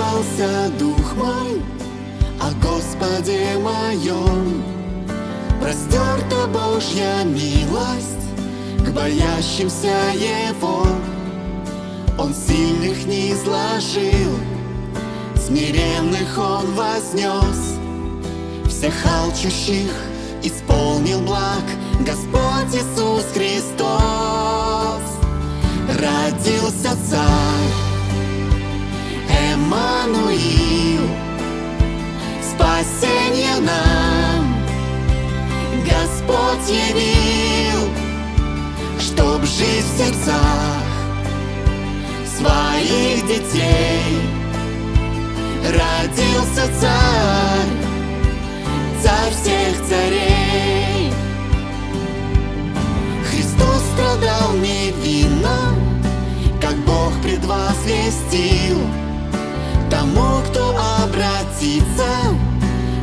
Возрадовался дух мой о Господе моем. Простерта Божья милость к боящимся Его. Он сильных не изложил, смиренных Он вознес, всех алчущих исполнил благ Господь Иисус Христос. Родился Царь, Эммануил, спасение нам Господь явил, чтоб жить в сердцах своих детей. Родился царь, царь всех царей. Христос страдал невинно, как Бог предвозвестил. Обратится,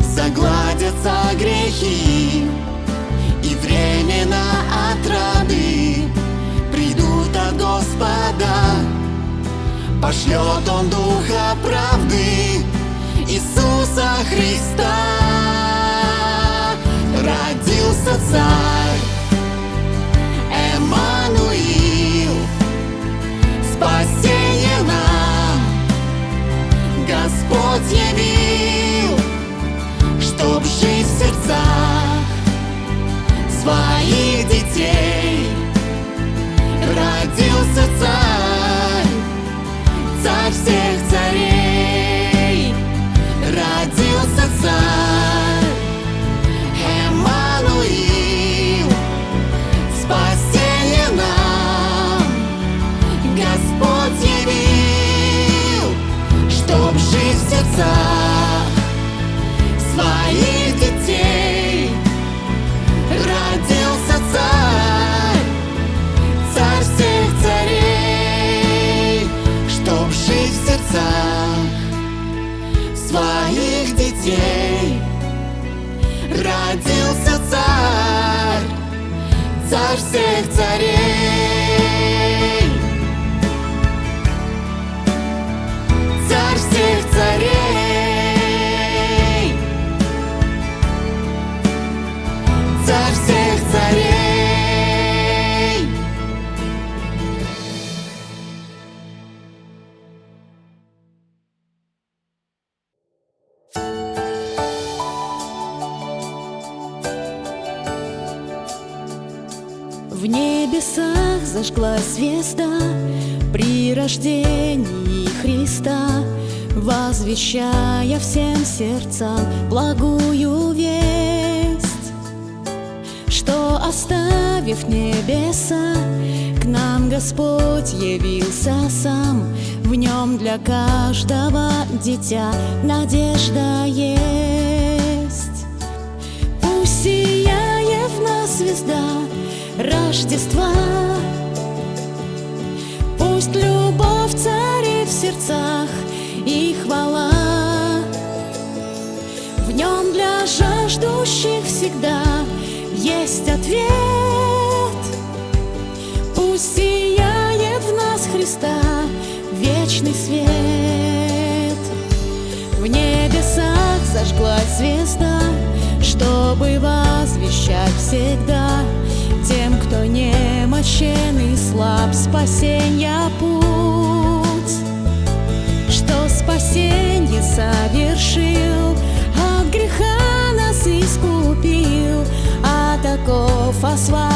загладятся грехи И времена отрады придут от Господа. Пошлет Он Духа правды Иисуса Христа. Родился Царь Господь явил Чтоб жить в сердцах Своих детей. Родился Царь Царь всех царей. Родился Царь Своих детей. Родился Царь Царь всех царей Чтоб жить в Своих детей. Родился Царь Царь всех царей рождении Христа Возвещая всем сердцам благую весть Что оставив небеса К нам Господь явился сам. В нем для каждого дитя надежда есть. Пусть сияет в нас звезда Рождества Пусть любовь царит в сердцах и хвала. В нем для жаждущих всегда есть ответ. Пусть сияет в нас Христа вечный свет. В небесах зажглась звезда Чтобы возвещать всегда Кто немощен и слаб Спасенья путь. Что спасенье совершил От греха нас искупил А таков освободил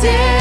sin.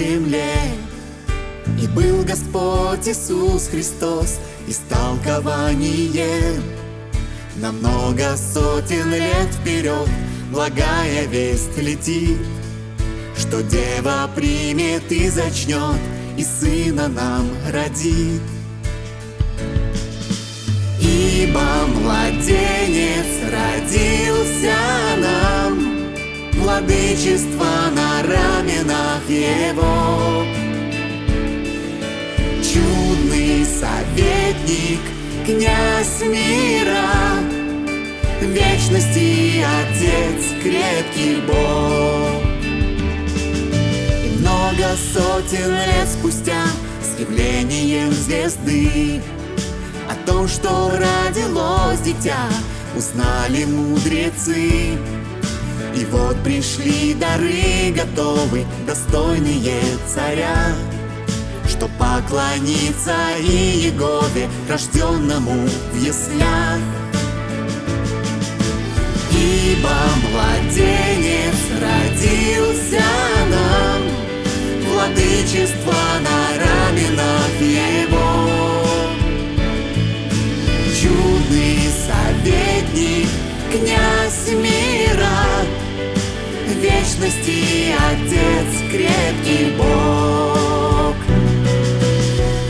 земле. И был Господь Иисус Христос истолкование на много сотен лет вперед благая весть летит, что дева примет и зачнет, и сына нам родит. Ибо младенец родился нам, владычество на раменах его. Чудный советник, князь мира, Вечности отец, крепкий Бог. И много сотен лет спустя с явлением звезды о том, что родилось дитя, узнали мудрецы и вот пришли дары готовы, достойные царя, Что поклониться и Егове, рожденному в яслях. Ибо младенец родился нам, Владычество на раменах его. Чудный советник, князь мира, Вечности Отец, крепкий Бог.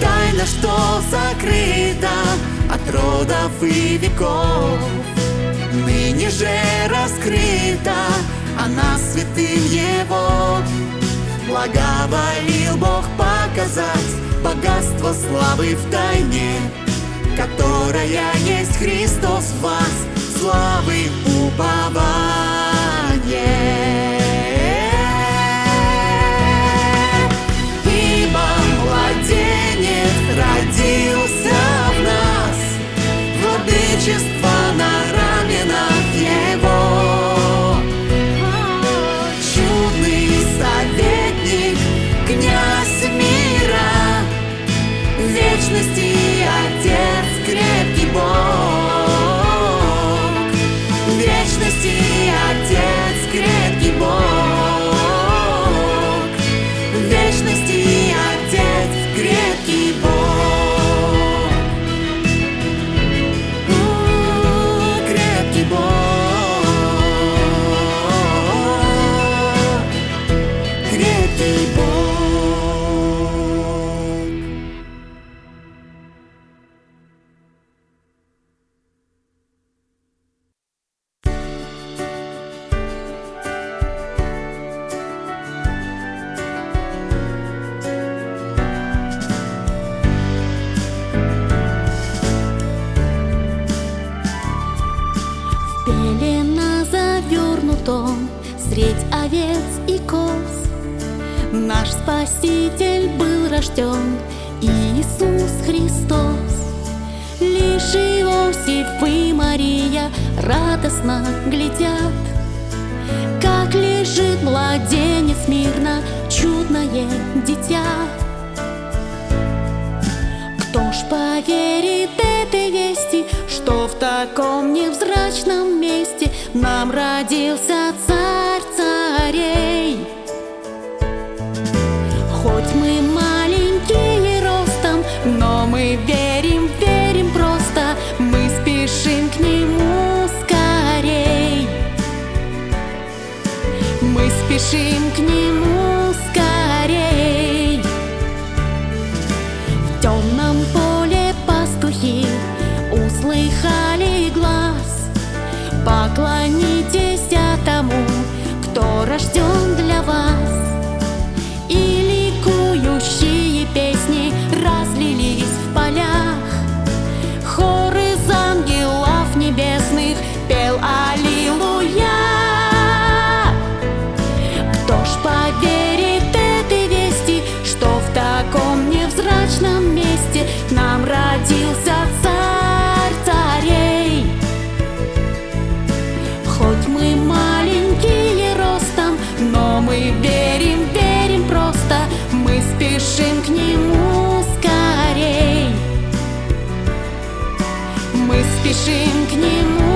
Тайна, что закрыта от родов и веков, Ныне же раскрыта, она святым Его. Благоволил Бог показать богатство славы в тайне, Которая есть Христос в вас, славы упование. Владычество на спешим к нему скорей. В темном поле пастухи услыхали глаз. Поклонитесь тому, кто рожден спешим к нему скорей. Мы спешим к нему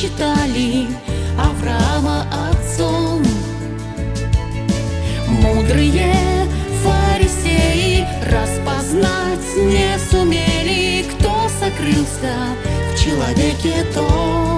считали Авраама отцом. Мудрые фарисеи распознать не сумели, кто сокрылся в человеке том.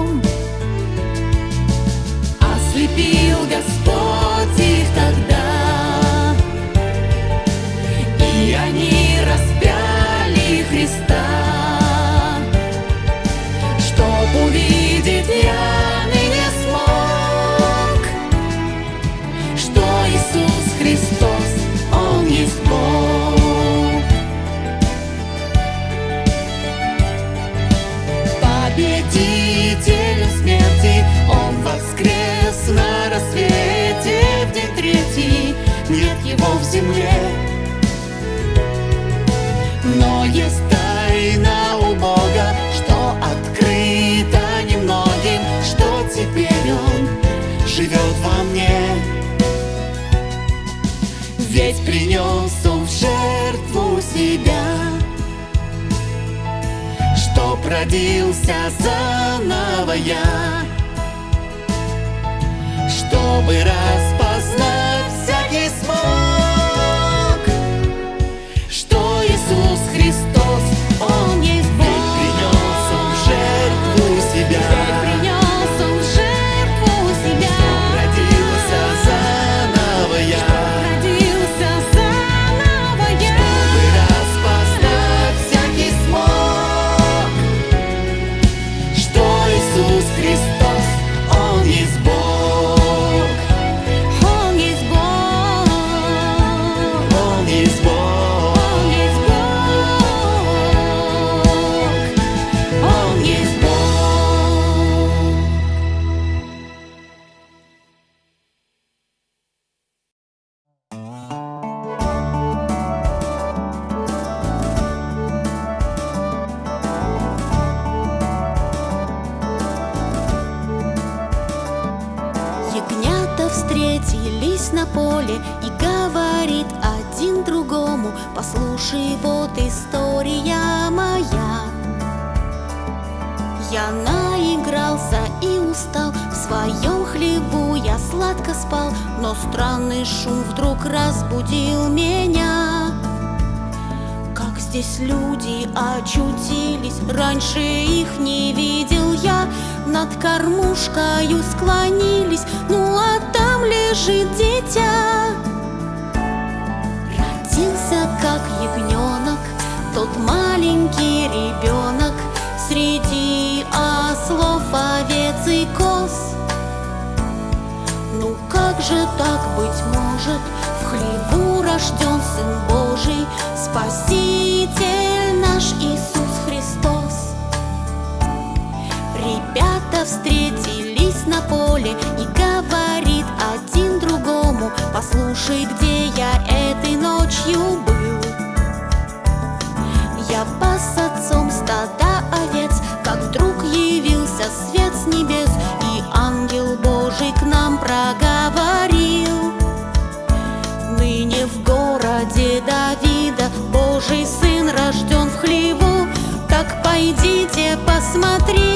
победителю смерти. Он воскрес на рассвете в день третий. Нет его в земле. Но есть тайна у Бога Что открыто немногим Что теперь Он живет во мне. Ведь принес Он в жертву себя родился заново я, чтобы раз так быть может, в хлебу рожден Сын Божий, Спаситель наш Иисус Христос. Ребята встретились на поле и говорит один другому, послушай, где пойдите, посмотрите,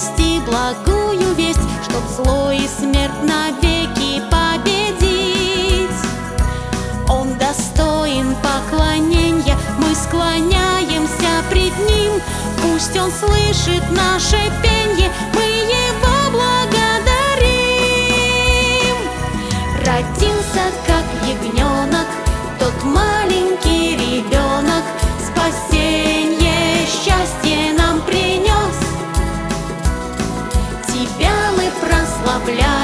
принести благую весть, чтоб зло и смерть навеки победить. Он достоин поклонения, мы склоняемся пред Ним, пусть Он слышит наше пенье, мы прославляем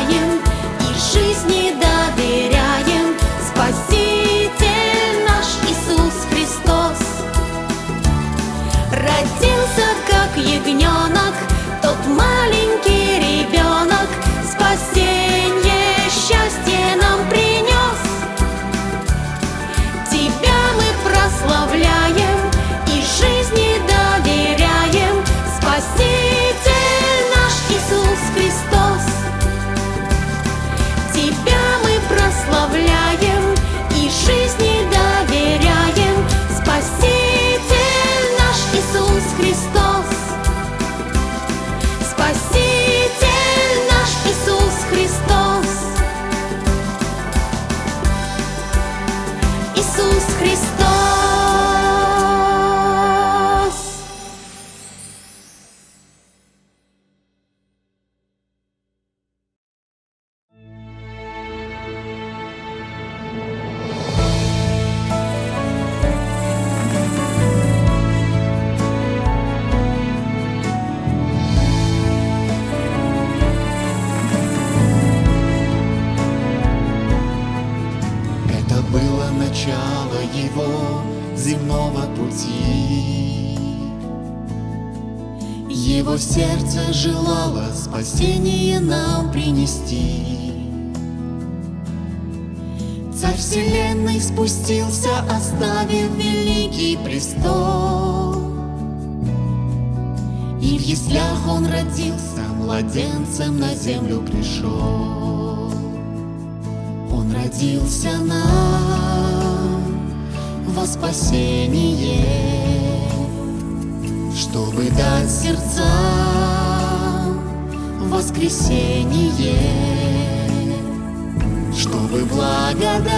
Сердце желало спасение нам принести. Царь вселенной спустился, оставив великий престол. И в яслях он родился, младенцем на землю пришел. Он родился нам во спасение, чтобы дать сердцам воскресение, чтобы благодать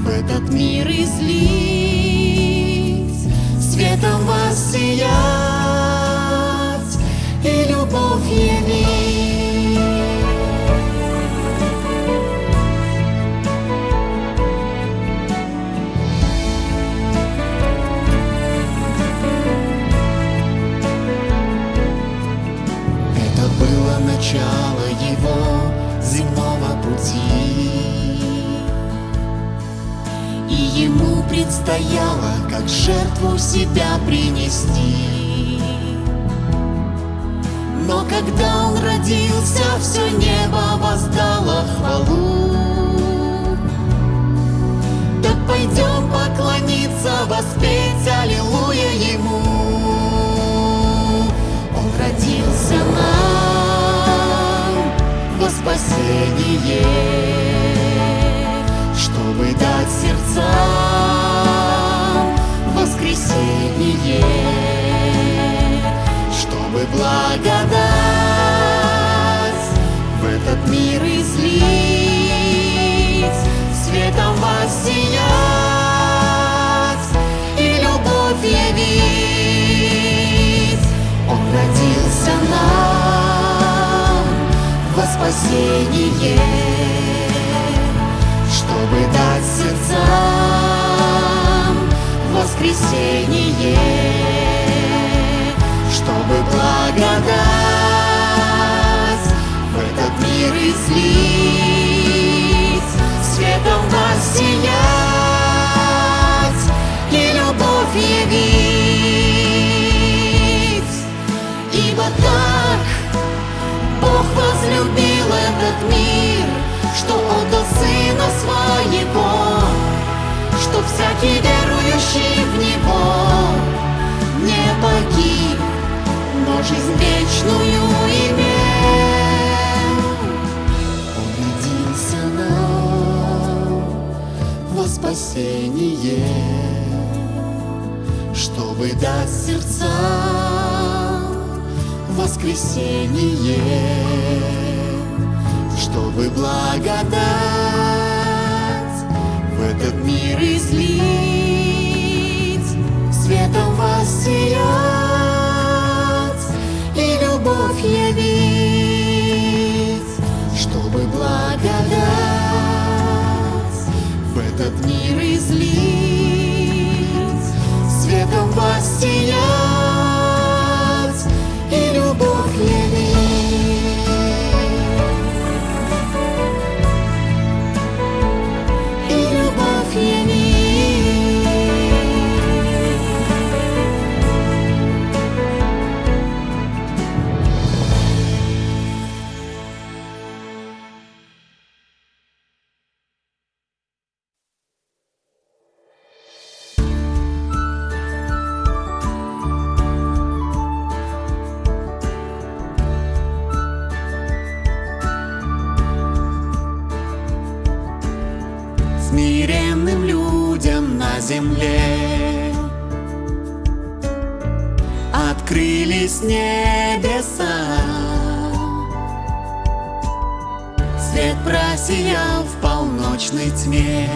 в этот мир излить, светом воссиять и предстояло, как жертву себя принести. Но когда он родился, все небо воздало хвалу. Так пойдем поклониться, воспеть Аллилуйя ему. Он родился нам во спасение, чтобы дать сердцам воскресение, чтобы благодать в этот мир излить, светом воссиять и любовь явить. Он родился нам во спасение, чтобы дать воскресение, чтобы благодать в этот мир излить, светом воссиять и любовь явить. Ибо так Бог возлюбил этот мир, что отдал Сына Своего, что всякий верующий в Него не погиб, но жизнь вечную имел. Он родился нам во спасение, чтобы дать сердцам воскресение, чтобы благодать этот мир излить, светом воссиять и любовь явить, чтобы благодать в этот мир излить, светом воссиять полночной тьме.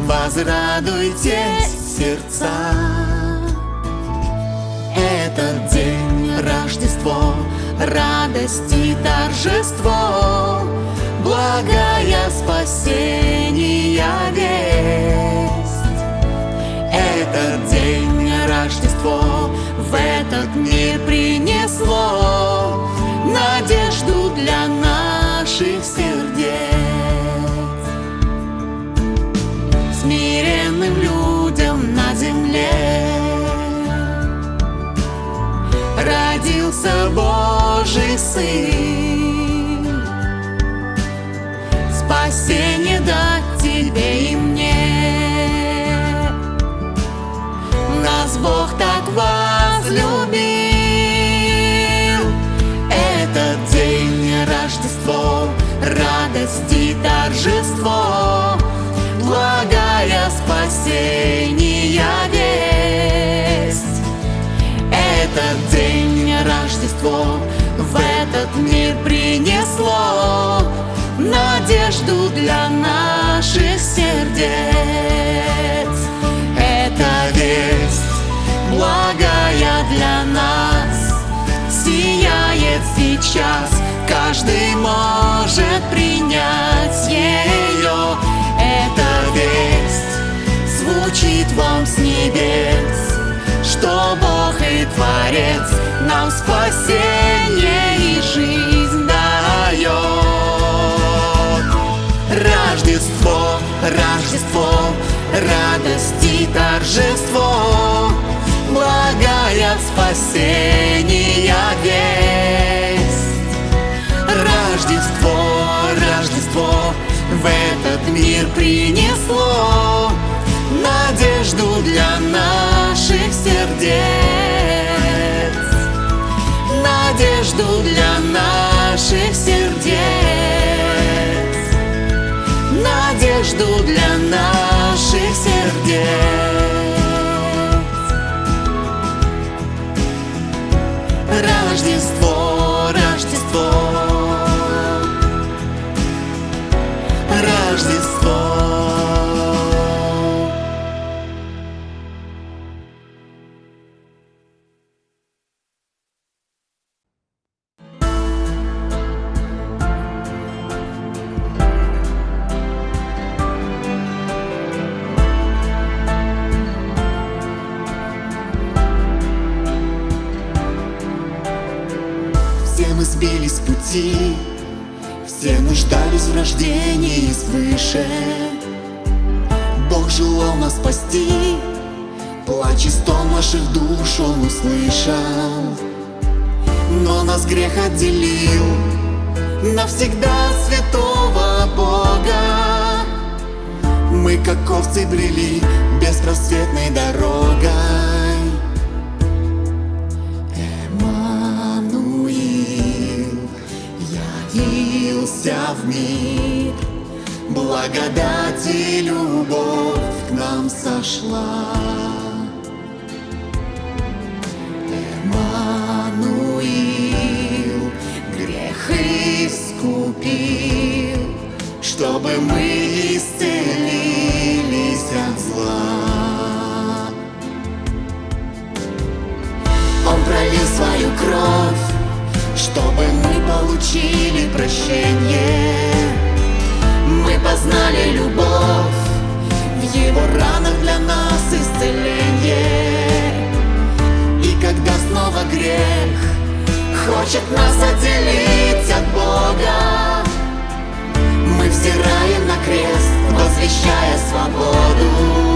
Возрадуйтесь, сердца. Этот день Рождество, радость и торжество. Благая спасения весть. Этот день Рождество в этот мир принесло Надежду для наших сердец. Смиренным людям на земле Родился Божий Сын. Спасение дать тебе и мне торжество Благая спасения весть. Этот день Рождество в этот мир принесло Надежду для наших сердец. Это весть благая для нас Сияет сейчас, каждый может принять ее Эта весть звучит вам с небес Что Бог и Творец нам спасение и жизнь дает Рождество, Рождество, радость и торжество Благая спасения весть Рождество, Рождество в этот мир принесло Надежду для наших сердец. Надежду для наших сердец. Надежду для наших сердец пути. Все нуждались в рождении свыше. Бог желал нас спасти. Плач и стон наших душ Он услышал. Но нас грех отделил Навсегда святого Бога. Мы как овцы брели Беспросветной дорогой явился в мир Благодать и любовь к нам сошла. Эммануил грех искупил Чтобы мы исцелились от зла. Он пролил свою кровь Чтобы мы получили прощение. Мы познали любовь В его ранах для нас исцеление. И когда снова грех Хочет нас отделить от Бога Мы взираем на крест, возвещая свободу